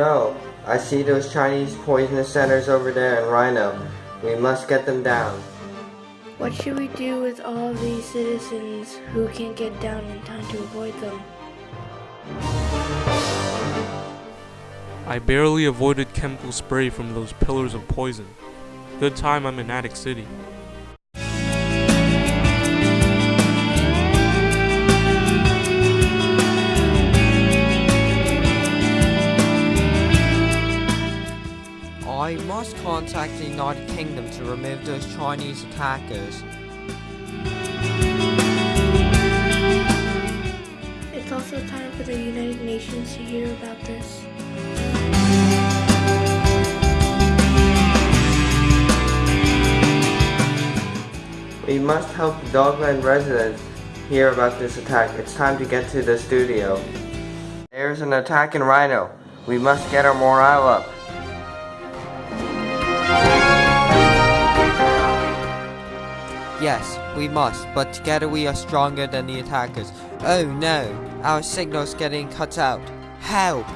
I see those Chinese poisonous centers over there in Rhino. We must get them down. What should we do with all these citizens who can't get down in time to avoid them? I barely avoided chemical spray from those pillars of poison. Good time I'm in Attic City. I must contact the United Kingdom to remove those Chinese attackers. It's also time for the United Nations to hear about this. We must help the Dogland residents hear about this attack. It's time to get to the studio. There's an attack in Rhino. We must get our morale up. Yes, we must, but together we are stronger than the attackers. Oh no, our signal's getting cut out. Help!